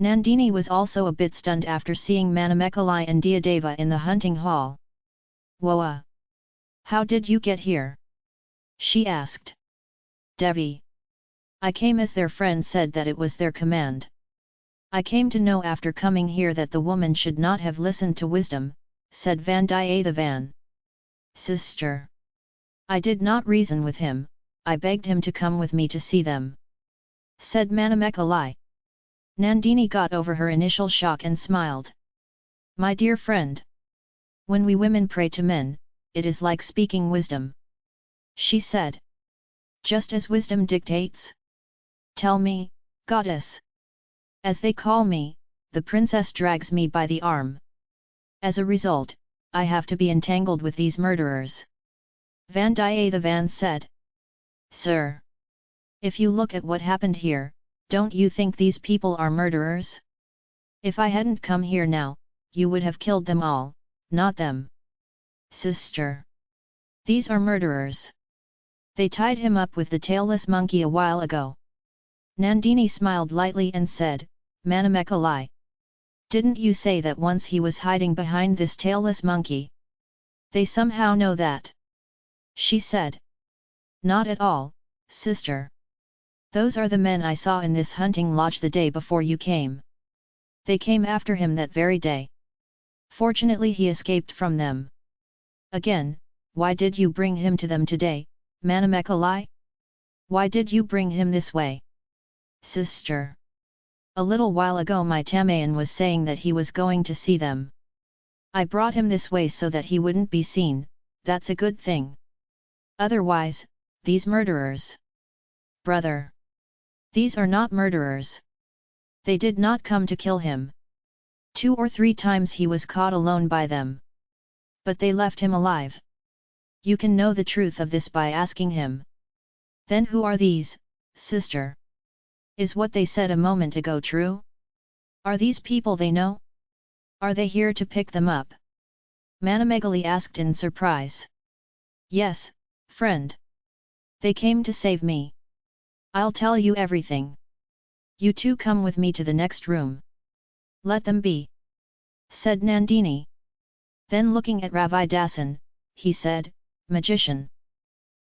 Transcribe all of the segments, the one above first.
Nandini was also a bit stunned after seeing Manamekalai and Diadeva in the hunting hall. Woa! How did you get here? She asked. Devi. I came as their friend said that it was their command. I came to know after coming here that the woman should not have listened to wisdom, said Vandiyathevan. Sister. I did not reason with him, I begged him to come with me to see them. Said Manamekalai. Nandini got over her initial shock and smiled. My dear friend. When we women pray to men, it is like speaking wisdom. She said. Just as wisdom dictates? Tell me, goddess. As they call me, the princess drags me by the arm. As a result, I have to be entangled with these murderers. Vandiyathevan said. Sir! If you look at what happened here, don't you think these people are murderers? If I hadn't come here now, you would have killed them all, not them. Sister! These are murderers. They tied him up with the tailless monkey a while ago. Nandini smiled lightly and said, Manamekalai. Didn't you say that once he was hiding behind this tailless monkey? They somehow know that. She said. Not at all, sister. Those are the men I saw in this hunting lodge the day before you came. They came after him that very day. Fortunately he escaped from them. Again, why did you bring him to them today, Manamekalai? Why did you bring him this way? Sister. A little while ago my Tamayan was saying that he was going to see them. I brought him this way so that he wouldn't be seen, that's a good thing. Otherwise, these murderers. Brother. These are not murderers. They did not come to kill him. Two or three times he was caught alone by them. But they left him alive. You can know the truth of this by asking him. Then who are these, sister? Is what they said a moment ago true? Are these people they know? Are they here to pick them up? Manamekalai asked in surprise. Yes, friend. They came to save me. I'll tell you everything. You two come with me to the next room. Let them be. Said Nandini. Then looking at Ravidasan, he said, Magician.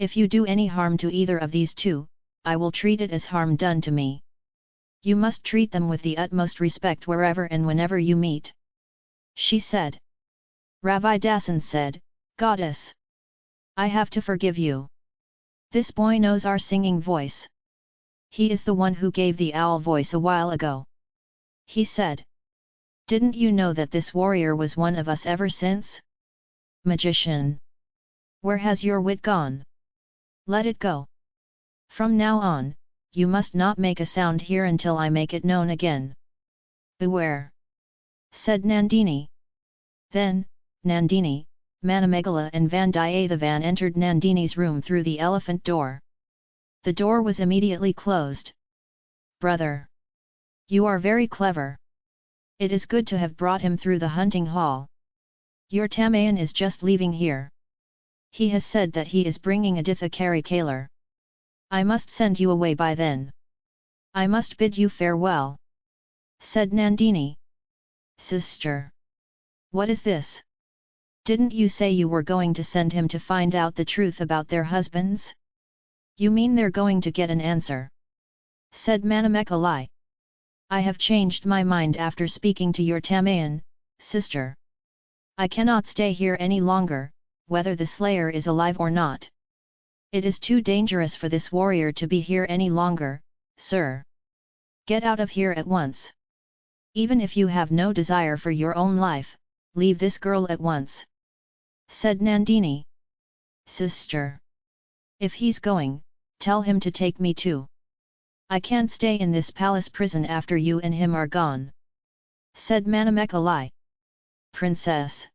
If you do any harm to either of these two, I will treat it as harm done to me. You must treat them with the utmost respect wherever and whenever you meet. She said. Ravidasan said, Goddess! I have to forgive you. This boy knows our singing voice. He is the one who gave the owl voice a while ago. He said. Didn't you know that this warrior was one of us ever since? Magician! Where has your wit gone? Let it go. From now on, you must not make a sound here until I make it known again. Beware! said Nandini. Then, Nandini, Manamegala and Vandiyathevan entered Nandini's room through the elephant door. The door was immediately closed. Brother! You are very clever. It is good to have brought him through the hunting hall. Your Tamayan is just leaving here. He has said that he is bringing Aditha Karikalar. I must send you away by then. I must bid you farewell. Said Nandini. Sister. What is this? Didn't you say you were going to send him to find out the truth about their husbands? You mean they're going to get an answer? Said Manamekalai. I have changed my mind after speaking to your Tamayan, sister. I cannot stay here any longer, whether the slayer is alive or not. It is too dangerous for this warrior to be here any longer, sir. Get out of here at once. Even if you have no desire for your own life, leave this girl at once. Said Nandini. Sister. If he's going, tell him to take me too. I can't stay in this palace prison after you and him are gone. Said Manamekalai. Princess.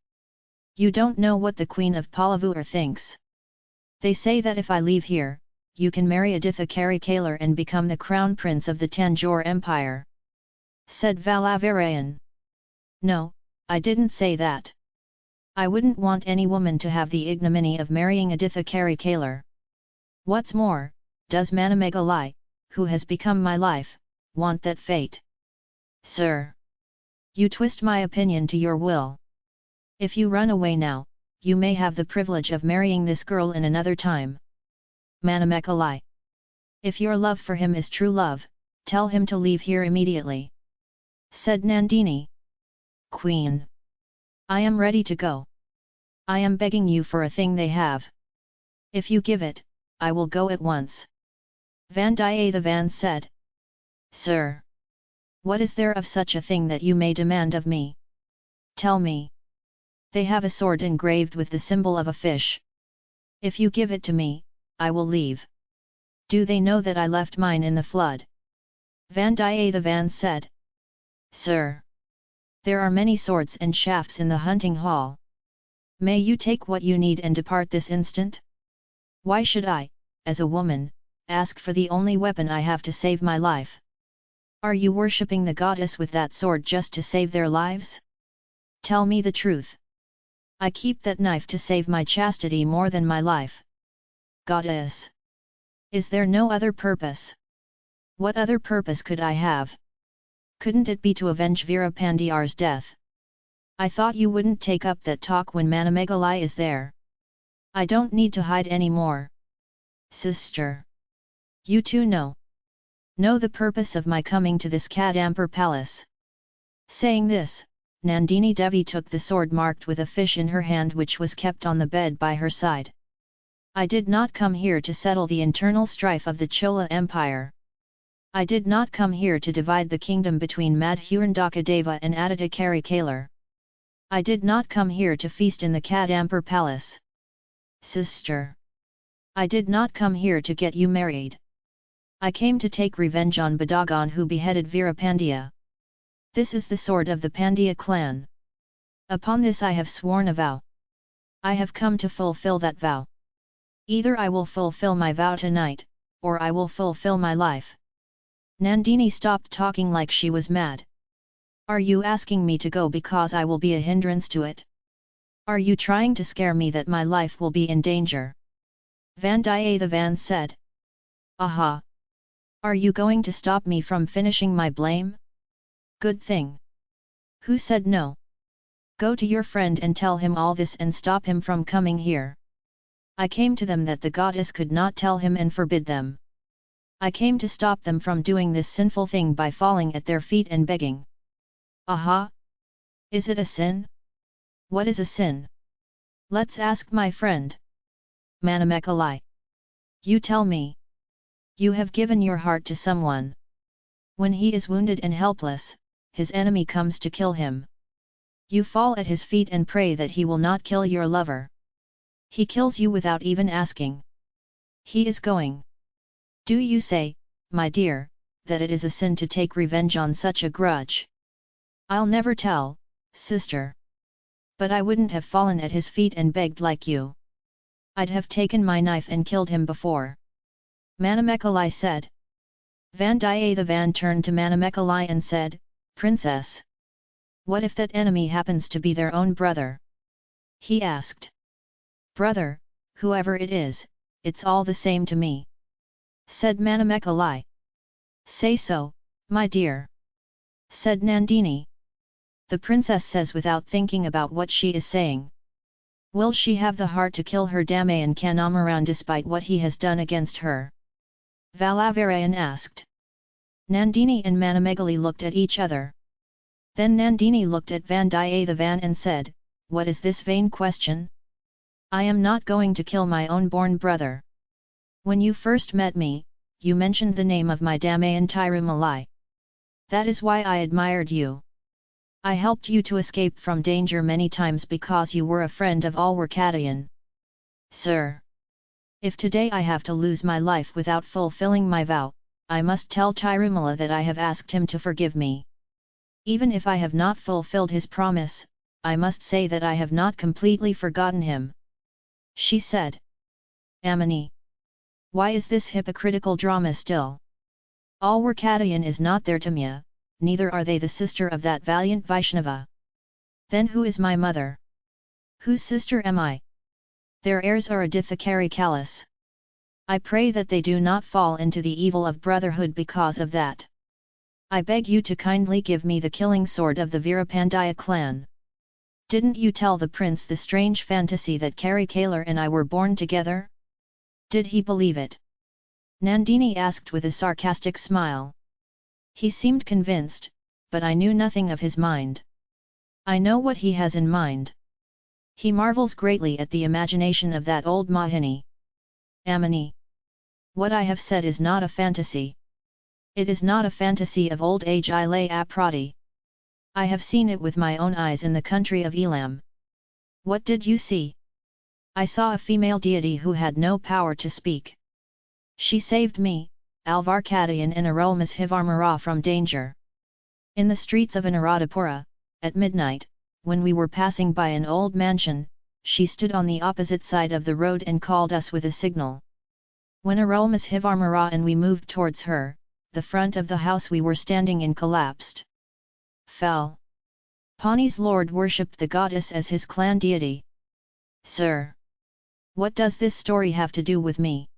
You don't know what the Queen of Palavur thinks. They say that if I leave here, you can marry Aditha Karikalar and become the crown prince of the Tanjore Empire. Said Valavarayan. No, I didn't say that. I wouldn't want any woman to have the ignominy of marrying Aditha Karikalar. What's more, does Manamekalai, who has become my life, want that fate? Sir! You twist my opinion to your will. If you run away now, you may have the privilege of marrying this girl in another time. Manamekalai. If your love for him is true love, tell him to leave here immediately. Said Nandini. Queen. I am ready to go. I am begging you for a thing they have. If you give it, I will go at once. Vandiyathevan said. Sir! What is there of such a thing that you may demand of me? Tell me. They have a sword engraved with the symbol of a fish. If you give it to me, I will leave. Do they know that I left mine in the flood? Vandiyathevan said. Sir! There are many swords and shafts in the hunting hall. May you take what you need and depart this instant? Why should I, as a woman, ask for the only weapon I have to save my life? Are you worshipping the goddess with that sword just to save their lives? Tell me the truth. I keep that knife to save my chastity more than my life. Goddess! Is there no other purpose? What other purpose could I have? Couldn't it be to avenge Virapandiyar's death? I thought you wouldn't take up that talk when Manamekalai is there. I don't need to hide any more. Sister! You too know. Know the purpose of my coming to this Kadampur palace. Saying this, Nandini Devi took the sword marked with a fish in her hand which was kept on the bed by her side. I did not come here to settle the internal strife of the Chola Empire. I did not come here to divide the kingdom between Madhurandaka and Aditya Kalar. I did not come here to feast in the Kadampur palace. Sister! I did not come here to get you married. I came to take revenge on Badagon who beheaded Virapandya. This is the sword of the Pandya clan. Upon this I have sworn a vow. I have come to fulfill that vow. Either I will fulfill my vow tonight, or I will fulfill my life. Nandini stopped talking like she was mad. Are you asking me to go because I will be a hindrance to it? Are you trying to scare me that my life will be in danger? Vandiyathevan said. Aha! Are you going to stop me from finishing my blame? Good thing. Who said no? Go to your friend and tell him all this and stop him from coming here. I came to them that the goddess could not tell him and forbid them. I came to stop them from doing this sinful thing by falling at their feet and begging. Aha! Is it a sin? What is a sin? Let's ask my friend. Manamekalai. You tell me. You have given your heart to someone. When he is wounded and helpless, his enemy comes to kill him. You fall at his feet and pray that he will not kill your lover. He kills you without even asking. He is going. Do you say, my dear, that it is a sin to take revenge on such a grudge? I'll never tell, sister. But I wouldn't have fallen at his feet and begged like you. I'd have taken my knife and killed him before. Manamekalai said. Vandiyathevan turned to Manamekalai and said, Princess! What if that enemy happens to be their own brother? He asked. Brother, whoever it is, it's all the same to me. Said Manamekalai. Say so, my dear. Said Nandini the princess says without thinking about what she is saying. Will she have the heart to kill her Damayan Kandamaran despite what he has done against her? Valavarayan asked. Nandini and Manamekalai looked at each other. Then Nandini looked at Vandiyathevan and said, What is this vain question? I am not going to kill my own born brother. When you first met me, you mentioned the name of my Damayan Tirumalai. That is why I admired you. I helped you to escape from danger many times because you were a friend of Alwarkadayan. Sir! If today I have to lose my life without fulfilling my vow, I must tell Tirumalai that I have asked him to forgive me. Even if I have not fulfilled his promise, I must say that I have not completely forgotten him. She said. Amini! Why is this hypocritical drama still? Alwarkadayan is not there to me, neither are they the sister of that valiant Vaishnava. Then who is my mother? Whose sister am I? Their heirs are Adithakari Kalas. I pray that they do not fall into the evil of brotherhood because of that. I beg you to kindly give me the killing sword of the Veerapandiya clan. Didn't you tell the prince the strange fantasy that Karikalar and I were born together? Did he believe it? Nandini asked with a sarcastic smile. He seemed convinced, but I knew nothing of his mind. I know what he has in mind. He marvels greatly at the imagination of that old Mohini. Amini. What I have said is not a fantasy. It is not a fantasy of old age I lay aprati. I have seen it with my own eyes in the country of Elam. What did you see? I saw a female deity who had no power to speak. She saved me, Alvarkadayan and Arulmozhivarmara from danger. In the streets of Anuradhapura, at midnight, when we were passing by an old mansion, she stood on the opposite side of the road and called us with a signal. When Arulmozhivarmara and we moved towards her, the front of the house we were standing in collapsed. Fell. Pani's lord worshipped the goddess as his clan deity. Sir! What does this story have to do with me?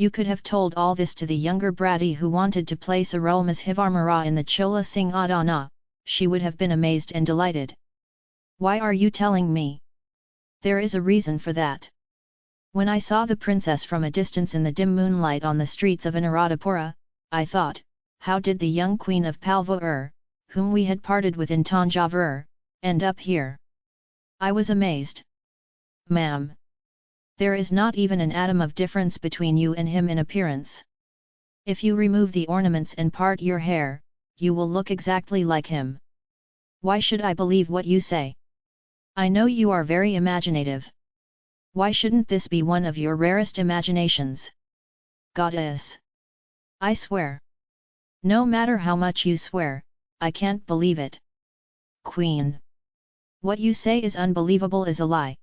You could have told all this to the younger bratty who wanted to place Hivarmara in the Chola Singh Adana, she would have been amazed and delighted. Why are you telling me? There is a reason for that. When I saw the princess from a distance in the dim moonlight on the streets of Anuradhapura, I thought, how did the young queen of Palvur, whom we had parted with in Tanjavur, end up here? I was amazed. Ma'am! There is not even an atom of difference between you and him in appearance. If you remove the ornaments and part your hair, you will look exactly like him. Why should I believe what you say? I know you are very imaginative. Why shouldn't this be one of your rarest imaginations? Goddess! I swear! No matter how much you swear, I can't believe it. Queen! What you say is unbelievable is a lie.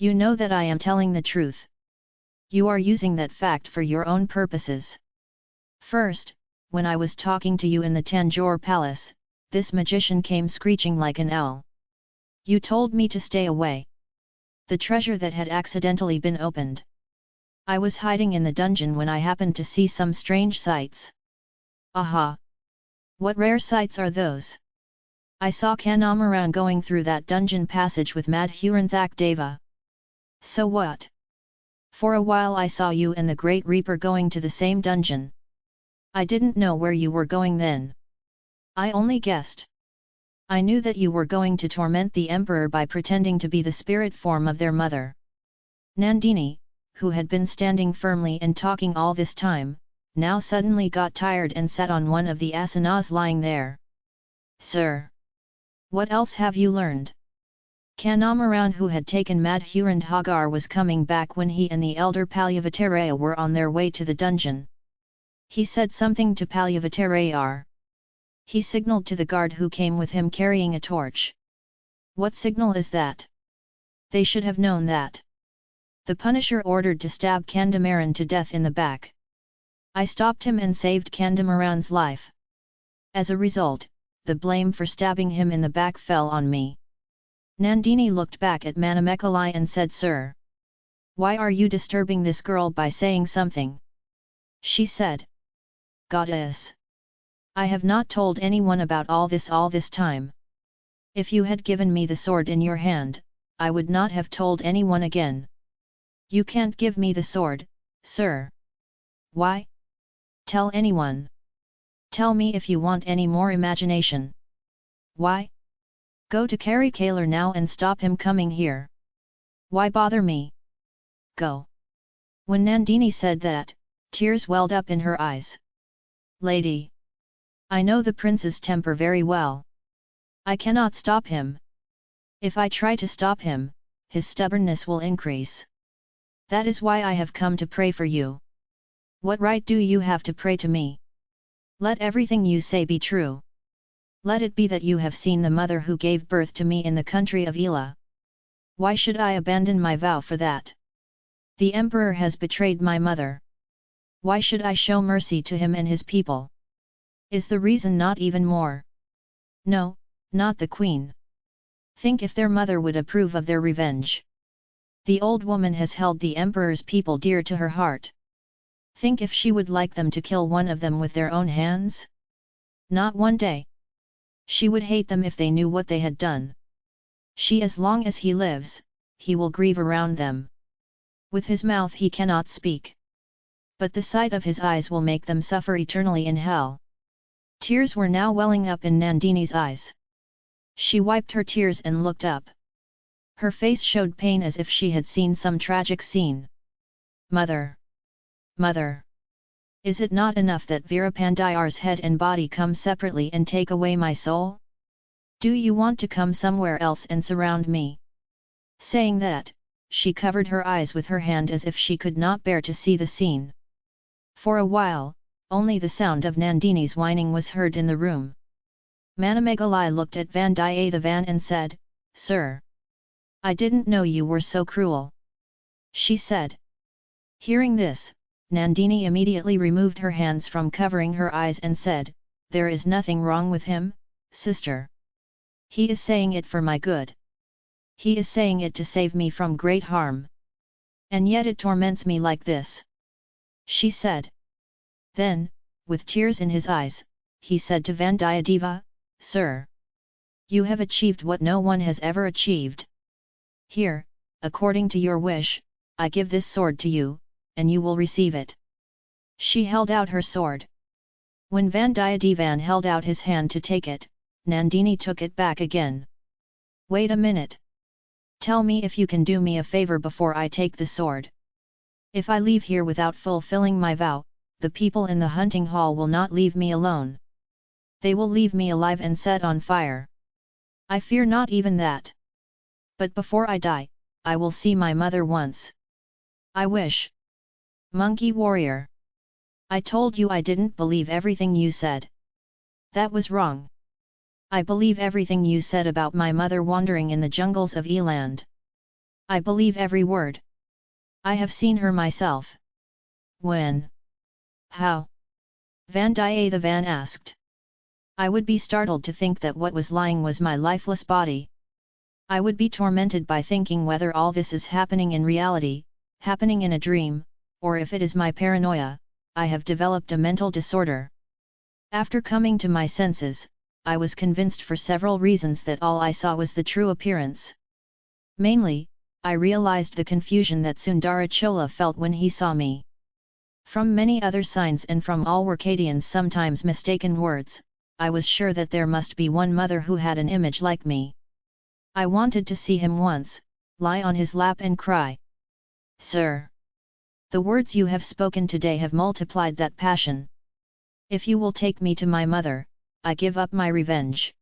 You know that I am telling the truth. You are using that fact for your own purposes. First, when I was talking to you in the Tanjore palace, this magician came screeching like an owl. You told me to stay away the treasure that had accidentally been opened. I was hiding in the dungeon when I happened to see some strange sights. Aha! What rare sights are those? I saw Kandamaran going through that dungeon passage with Madhuranthak Deva. So what? For a while I saw you and the Great Reaper going to the same dungeon. I didn't know where you were going then. I only guessed. I knew that you were going to torment the emperor by pretending to be the spirit form of their mother. Nandini, who had been standing firmly and talking all this time, now suddenly got tired and sat on one of the asanas lying there. Sir! What else have you learned? Kandamaran who had taken Madhurandhagar was coming back when he and the elder Palyavataraya were on their way to the dungeon. He said something to Palyavatarayar. He signalled to the guard who came with him carrying a torch. What signal is that? They should have known that. The Punisher ordered to stab Kandamaran to death in the back. I stopped him and saved Kandamaran's life. As a result, the blame for stabbing him in the back fell on me. Nandini looked back at Manamekalai and said Sir. Why are you disturbing this girl by saying something? She said. Goddess. I have not told anyone about all this all this time. If you had given me the sword in your hand, I would not have told anyone again. You can't give me the sword, sir. Why? Tell anyone. Tell me if you want any more imagination. Why? Go to Karikalar now and stop him coming here. Why bother me? Go. When Nandini said that, tears welled up in her eyes. Lady! I know the prince's temper very well. I cannot stop him. If I try to stop him, his stubbornness will increase. That is why I have come to pray for you. What right do you have to pray to me? Let everything you say be true. Let it be that you have seen the mother who gave birth to me in the country of Ela. Why should I abandon my vow for that? The emperor has betrayed my mother. Why should I show mercy to him and his people? Is the reason not even more? No, not the queen. Think if their mother would approve of their revenge. The old woman has held the emperor's people dear to her heart. Think if she would like them to kill one of them with their own hands? Not one day. She would hate them if they knew what they had done. She as long as he lives, he will grieve around them. With his mouth he cannot speak. But the sight of his eyes will make them suffer eternally in hell. Tears were now welling up in Nandini's eyes. She wiped her tears and looked up. Her face showed pain as if she had seen some tragic scene. Mother! Mother! Is it not enough that Veerapandiar's head and body come separately and take away my soul? Do you want to come somewhere else and surround me? Saying that, she covered her eyes with her hand as if she could not bear to see the scene. For a while, only the sound of Nandini's whining was heard in the room. Manamekalai looked at Vandiyathevan and said, Sir! I didn't know you were so cruel. She said. Hearing this, Nandini immediately removed her hands from covering her eyes and said, There is nothing wrong with him, sister. He is saying it for my good. He is saying it to save me from great harm. And yet it torments me like this. She said. Then, with tears in his eyes, he said to Vandiyadeva, Sir! You have achieved what no one has ever achieved. Here, according to your wish, I give this sword to you, and you will receive it. She held out her sword. When Vandiyathevan held out his hand to take it, Nandini took it back again. Wait a minute. Tell me if you can do me a favor before I take the sword. If I leave here without fulfilling my vow, the people in the hunting hall will not leave me alone. They will leave me alive and set on fire. I fear not even that. But before I die, I will see my mother once. I wish. Monkey warrior. I told you I didn't believe everything you said. That was wrong. I believe everything you said about my mother wandering in the jungles of Elam. I believe every word. I have seen her myself. When? How? Vandiyathevan asked. I would be startled to think that what was lying was my lifeless body. I would be tormented by thinking whether all this is happening in reality, happening in a dream, or if it is my paranoia, I have developed a mental disorder. After coming to my senses, I was convinced for several reasons that all I saw was the true appearance. Mainly, I realized the confusion that Sundarachola felt when he saw me. From many other signs and from all Workadians' sometimes mistaken words, I was sure that there must be one mother who had an image like me. I wanted to see him once, lie on his lap and cry. Sir! The words you have spoken today have multiplied that passion. If you will take me to my mother, I give up my revenge.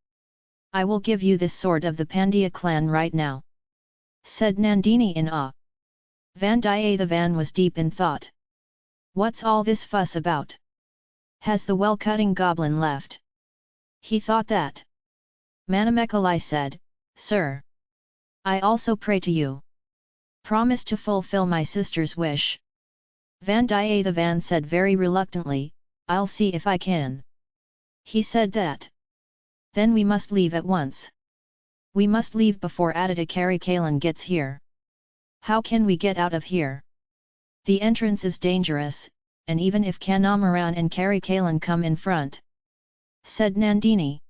I will give you this sword of the Pandya clan right now. Said Nandini in awe. Vandiyathevan was deep in thought. What's all this fuss about? Has the well-cutting goblin left? He thought that. Manamekalai said, Sir! I also pray to you. Promise to fulfill my sister's wish. Vandiyathevan said very reluctantly, I'll see if I can. He said that. Then we must leave at once. We must leave before Aditya Karikalan gets here. How can we get out of here? The entrance is dangerous, and even if Kandamaran and Karikalan come in front. Said Nandini.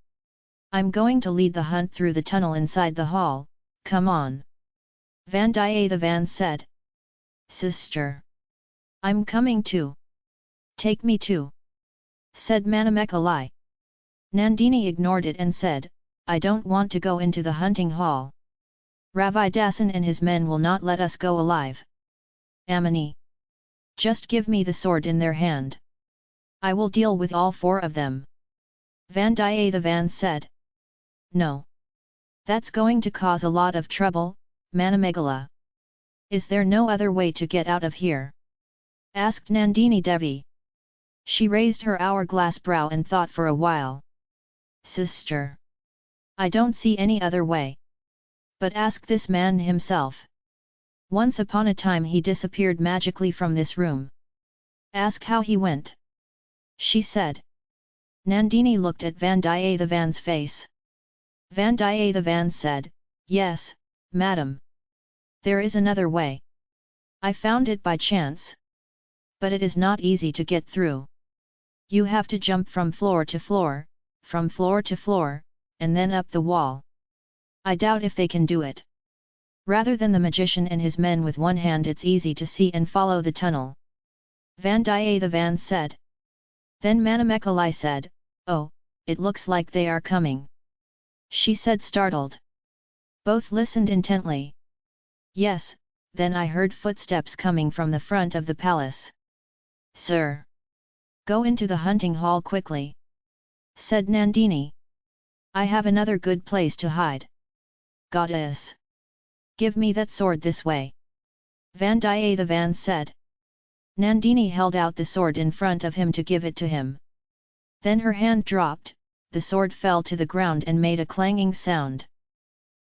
I'm going to lead the hunt through the tunnel inside the hall, come on. Vandiyathevan said. Sister. I'm coming too. Take me too. Said Manamekalai. Nandini ignored it and said, I don't want to go into the hunting hall. Ravidasan and his men will not let us go alive. Amini. Just give me the sword in their hand. I will deal with all four of them. Vandiyathevan said. No. That's going to cause a lot of trouble, Manamegala. Is there no other way to get out of here? Asked Nandini Devi. She raised her hourglass brow and thought for a while. Sister! I don't see any other way. But ask this man himself. Once upon a time he disappeared magically from this room. Ask how he went. She said. Nandini looked at Vandiyathevan's face. Vandiyathevan said, Yes, madam. There is another way. I found it by chance. But it is not easy to get through. You have to jump from floor to floor, from floor to floor, and then up the wall. I doubt if they can do it. Rather than the magician and his men with one hand it's easy to see and follow the tunnel. Vandiyathevan said. Then Manamekalai said, Oh, it looks like they are coming. She said startled. Both listened intently. Yes, then I heard footsteps coming from the front of the palace. Sir! Go into the hunting hall quickly! said Nandini. I have another good place to hide. Goddess! Give me that sword this way! Vandiyathevan said. Nandini held out the sword in front of him to give it to him. Then her hand dropped, the sword fell to the ground and made a clanging sound.